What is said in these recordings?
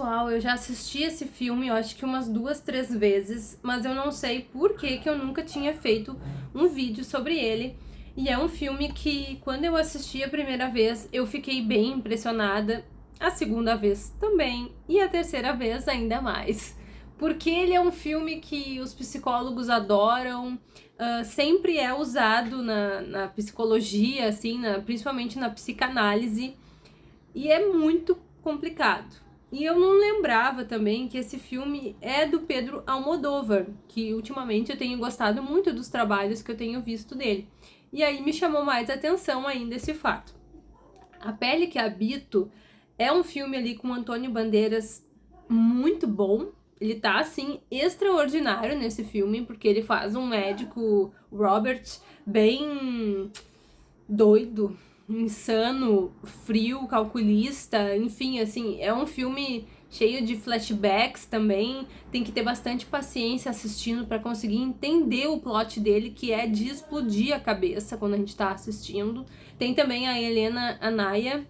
pessoal, eu já assisti esse filme, eu acho que umas duas, três vezes, mas eu não sei por que, que eu nunca tinha feito um vídeo sobre ele. E é um filme que, quando eu assisti a primeira vez, eu fiquei bem impressionada, a segunda vez também, e a terceira vez ainda mais. Porque ele é um filme que os psicólogos adoram, uh, sempre é usado na, na psicologia, assim, na, principalmente na psicanálise, e é muito complicado. E eu não lembrava também que esse filme é do Pedro Almodóvar, que ultimamente eu tenho gostado muito dos trabalhos que eu tenho visto dele. E aí me chamou mais atenção ainda esse fato. A Pele que Habito é um filme ali com Antônio Bandeiras muito bom. Ele tá, assim, extraordinário nesse filme, porque ele faz um médico, Robert, bem doido, insano, frio, calculista, enfim, assim, é um filme cheio de flashbacks também, tem que ter bastante paciência assistindo para conseguir entender o plot dele, que é de explodir a cabeça quando a gente tá assistindo. Tem também a Helena Anaya,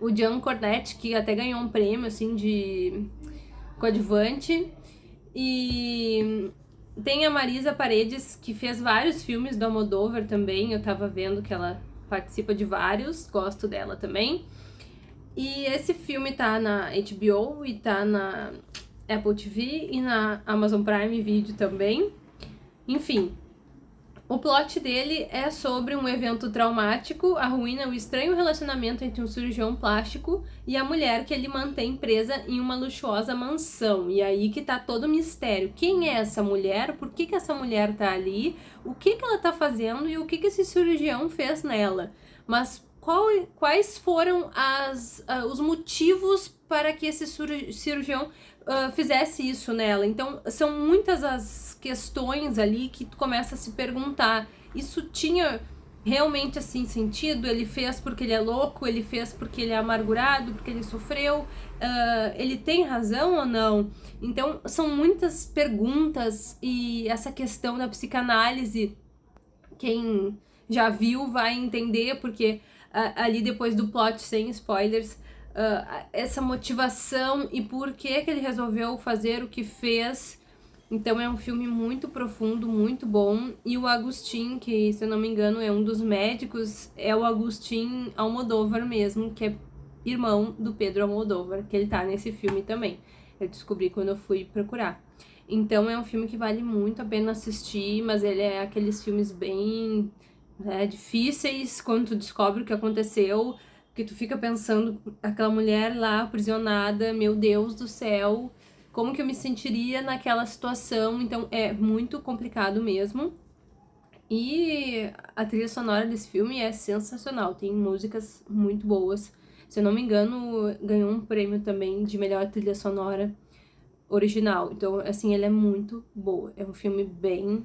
o Jean Cornette, que até ganhou um prêmio, assim, de coadjuvante, e tem a Marisa Paredes, que fez vários filmes do Almodóvar também, eu tava vendo que ela participa de vários, gosto dela também. E esse filme tá na HBO e tá na Apple TV e na Amazon Prime Video também. Enfim, o plot dele é sobre um evento traumático, arruína o estranho relacionamento entre um cirurgião plástico e a mulher que ele mantém presa em uma luxuosa mansão. E aí que tá todo o mistério. Quem é essa mulher? Por que, que essa mulher tá ali? O que, que ela tá fazendo e o que, que esse cirurgião fez nela? Mas qual, quais foram as, uh, os motivos para que esse cirurgião uh, fizesse isso nela. Então, são muitas as questões ali que tu começa a se perguntar. Isso tinha realmente assim sentido? Ele fez porque ele é louco? Ele fez porque ele é amargurado? Porque ele sofreu? Uh, ele tem razão ou não? Então, são muitas perguntas e essa questão da psicanálise, quem já viu vai entender, porque ali depois do plot, sem spoilers, uh, essa motivação e por que, que ele resolveu fazer o que fez. Então é um filme muito profundo, muito bom. E o Agustin, que se eu não me engano é um dos médicos, é o Agustin Almodóvar mesmo, que é irmão do Pedro Almodóvar, que ele tá nesse filme também. Eu descobri quando eu fui procurar. Então é um filme que vale muito a pena assistir, mas ele é aqueles filmes bem né, difíceis quando tu descobre o que aconteceu, que tu fica pensando, aquela mulher lá aprisionada, meu Deus do céu, como que eu me sentiria naquela situação, então é muito complicado mesmo. E a trilha sonora desse filme é sensacional, tem músicas muito boas. Se eu não me engano, ganhou um prêmio também de melhor trilha sonora original. Então, assim, ele é muito boa. É um filme bem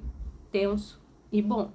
tenso e bom.